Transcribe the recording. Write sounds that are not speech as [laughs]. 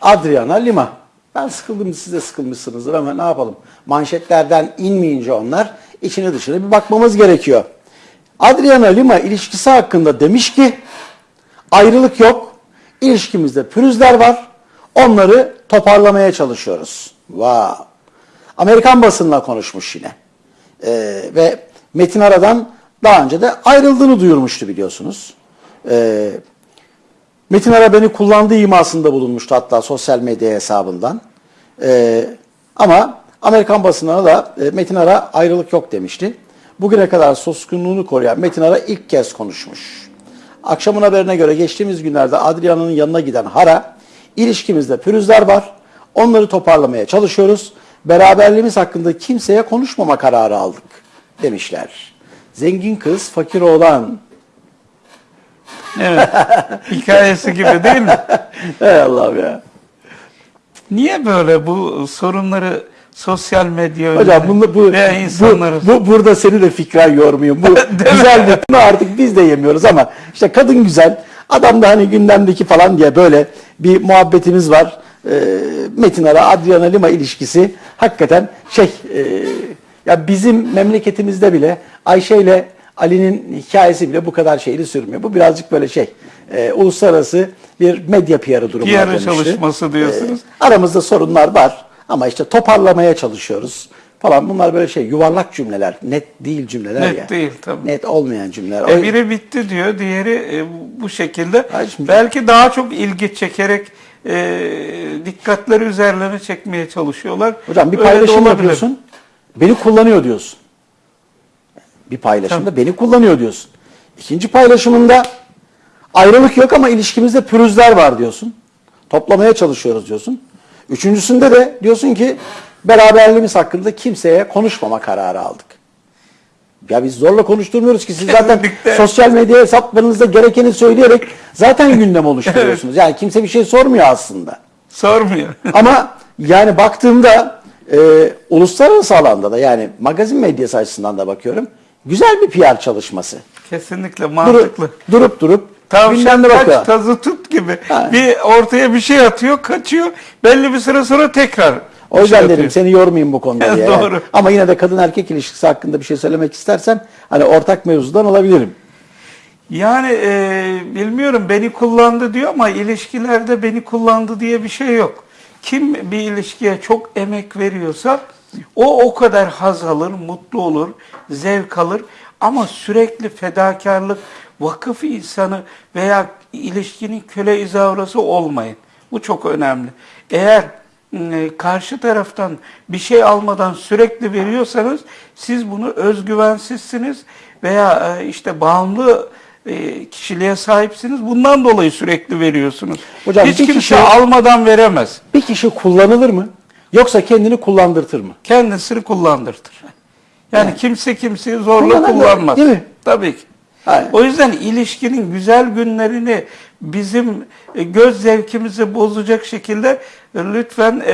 Adriana Lima. Ben sıkıldım siz de sıkılmışsınızdır ama ne yapalım. Manşetlerden inmeyince onlar içine dışına bir bakmamız gerekiyor. Adriana Lima ilişkisi hakkında demiş ki ayrılık yok. İlişkimizde pürüzler var. Onları toparlamaya çalışıyoruz. Wow. Amerikan basınına konuşmuş yine. Ee, ve Metin Ara'dan daha önce de ayrıldığını duyurmuştu biliyorsunuz. Ee, Metin Ara beni kullandığı imasında bulunmuştu hatta sosyal medya hesabından. Ee, ama Amerikan basınına da e, Metin Ara ayrılık yok demişti. Bugüne kadar suskunluğunu koruyan Metin Ara ilk kez konuşmuş. Akşamın haberine göre geçtiğimiz günlerde Adriana'nın yanına giden Hara, ilişkimizde pürüzler var, onları toparlamaya çalışıyoruz, beraberliğimiz hakkında kimseye konuşmama kararı aldık demişler. Zengin kız, fakir oğlan. Evet. Hikayesi gibi değil mi? [laughs] Ey Allah'ım ya. Niye böyle bu sorunları sosyal medya Hocam bunu, bu, veya insanları bu, bu, burada seni de fikren yormuyor. Bu [laughs] güzel bir artık biz de yemiyoruz ama işte kadın güzel. Adam da hani gündemdeki falan diye böyle bir muhabbetimiz var. Ee, Metin Ara, Adriana Lima ilişkisi hakikaten şey e, ya bizim memleketimizde bile Ayşe ile Ali'nin hikayesi bile bu kadar şeyli sürmüyor. Bu birazcık böyle şey e, uluslararası bir medya PR'ı durumuna PR dönüştü. çalışması diyorsunuz. Ee, aramızda sorunlar var ama işte toparlamaya çalışıyoruz falan. Bunlar böyle şey yuvarlak cümleler, net değil cümleler Net ya. değil, tabii. Net olmayan cümleler. E, biri bitti diyor, diğeri e, bu şekilde. Hayır, şimdi- Belki daha çok ilgi çekerek e, dikkatleri üzerlerine çekmeye çalışıyorlar. Hocam bir paylaşım yapıyorsun. Beni kullanıyor diyorsun. Bir paylaşımda beni kullanıyor diyorsun. İkinci paylaşımında ayrılık yok ama ilişkimizde pürüzler var diyorsun. Toplamaya çalışıyoruz diyorsun. Üçüncüsünde de diyorsun ki beraberliğimiz hakkında kimseye konuşmama kararı aldık. Ya biz zorla konuşturmuyoruz ki siz zaten sosyal medya hesaplarınızda gerekeni söyleyerek zaten gündem oluşturuyorsunuz. [laughs] Yani kimse bir şey sormuyor aslında. Sormuyor. [laughs] Ama yani baktığımda e, uluslararası alanda da yani magazin medyası açısından da bakıyorum. Güzel bir PR çalışması. Kesinlikle mantıklı. durup, durup Tavşan bakıyor. kaç tazı tut gibi. Ha. Bir ortaya bir şey atıyor, kaçıyor. Belli bir süre sonra tekrar O yüzden şey dedim atıyor. seni yormayayım bu konuda [laughs] diye. yani. Doğru. Ama yine de kadın erkek ilişkisi hakkında bir şey söylemek istersen hani ortak mevzudan olabilirim. Yani e, bilmiyorum beni kullandı diyor ama ilişkilerde beni kullandı diye bir şey yok. Kim bir ilişkiye çok emek veriyorsa o o kadar haz alır, mutlu olur, zevk alır. Ama sürekli fedakarlık, vakıf insanı veya ilişkinin köle izavrası olmayın. Bu çok önemli. Eğer e, karşı taraftan bir şey almadan sürekli veriyorsanız siz bunu özgüvensizsiniz veya e, işte bağımlı kişiliğe sahipsiniz. Bundan dolayı sürekli veriyorsunuz. Hocam Hiç bir kimse kişi- almadan veremez. Bir kişi kullanılır mı? Yoksa kendini kullandırtır mı? Kendisini kullandırtır. Yani, Yani. kimse kimseyi zorla kullanmaz. değil mi? Tabii ki. Aynen. O yüzden ilişkinin güzel günlerini bizim e, göz zevkimizi bozacak şekilde e, lütfen e,